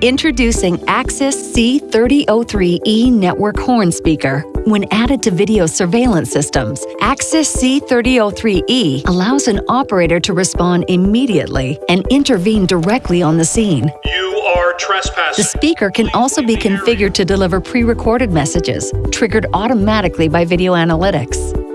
Introducing Axis C3003E network horn speaker. When added to video surveillance systems, Axis C3003E allows an operator to respond immediately and intervene directly on the scene. You are trespassing. The speaker can also be configured to deliver pre-recorded messages, triggered automatically by video analytics.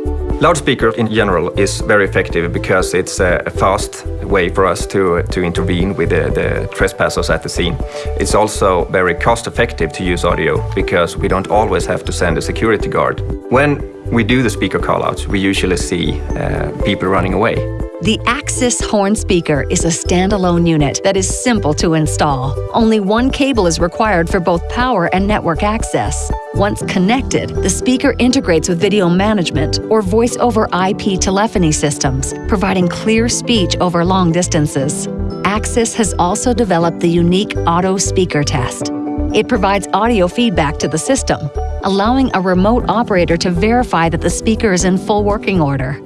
Loudspeaker in general is very effective because it's a fast way for us to, to intervene with the, the trespassers at the scene. It's also very cost effective to use audio because we don't always have to send a security guard. When we do the speaker callouts, we usually see uh, people running away. The Axis horn speaker is a standalone unit that is simple to install. Only one cable is required for both power and network access. Once connected, the speaker integrates with video management or voice over IP telephony systems, providing clear speech over long distances. Axis has also developed the unique auto speaker test. It provides audio feedback to the system, allowing a remote operator to verify that the speaker is in full working order.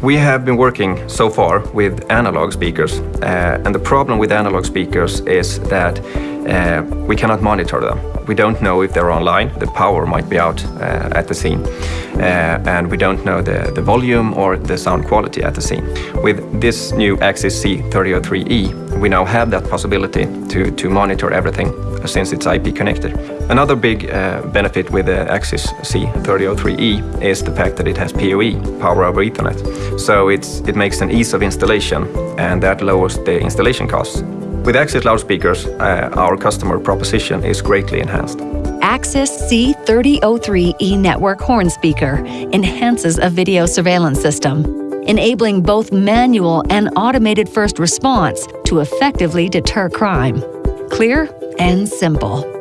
We have been working so far with analog speakers, uh, and the problem with analog speakers is that uh, we cannot monitor them. We don't know if they're online, the power might be out uh, at the scene, uh, and we don't know the, the volume or the sound quality at the scene. With this new Axis C3003E, we now have that possibility to, to monitor everything since it's IP connected. Another big uh, benefit with the Axis C3003E is the fact that it has PoE, Power over Ethernet. So it's, it makes an ease of installation and that lowers the installation costs. With Axis loudspeakers, uh, our customer proposition is greatly enhanced. Axis C3003E network horn speaker enhances a video surveillance system, enabling both manual and automated first response to effectively deter crime. Clear and simple.